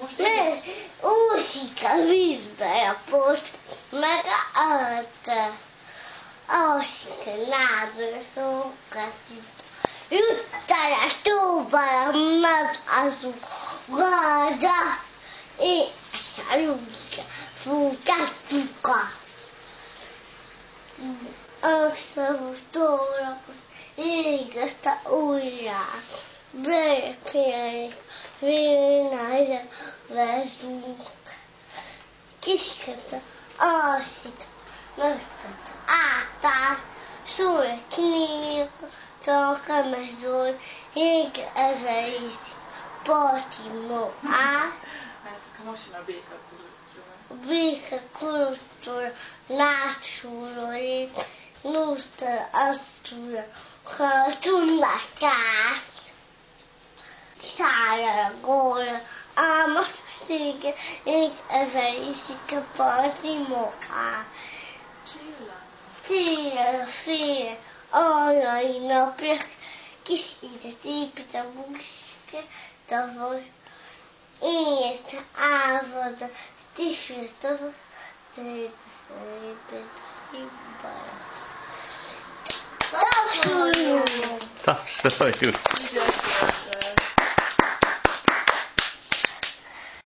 Most Ne, úszik a a post, meg a öt. Alszik a nádor szókat. Juttal a tóval, meg azok gada. És a lúzsa fut a tuka. Összehúztóra, ég Vezsdunk. Kiskötő, alszik, nagykötő, átáll, súly, kinyílik, csak a mezőn, ég ezerítik, patimó, á. A béka kulcsol. Béka kulcsol, nácsúrolé, nózta, aztúra, ha tudnak át. Szállal a góra, álmat szége, ég ezer iszik a Baltimore áll. Csilla. Tél, fél, arrai napja, kis édet épít a buszke, tavol. Ért ávod, tisült tavol, tőle szépet, hibbarat. Tapsoljunk! Tapsoljuk!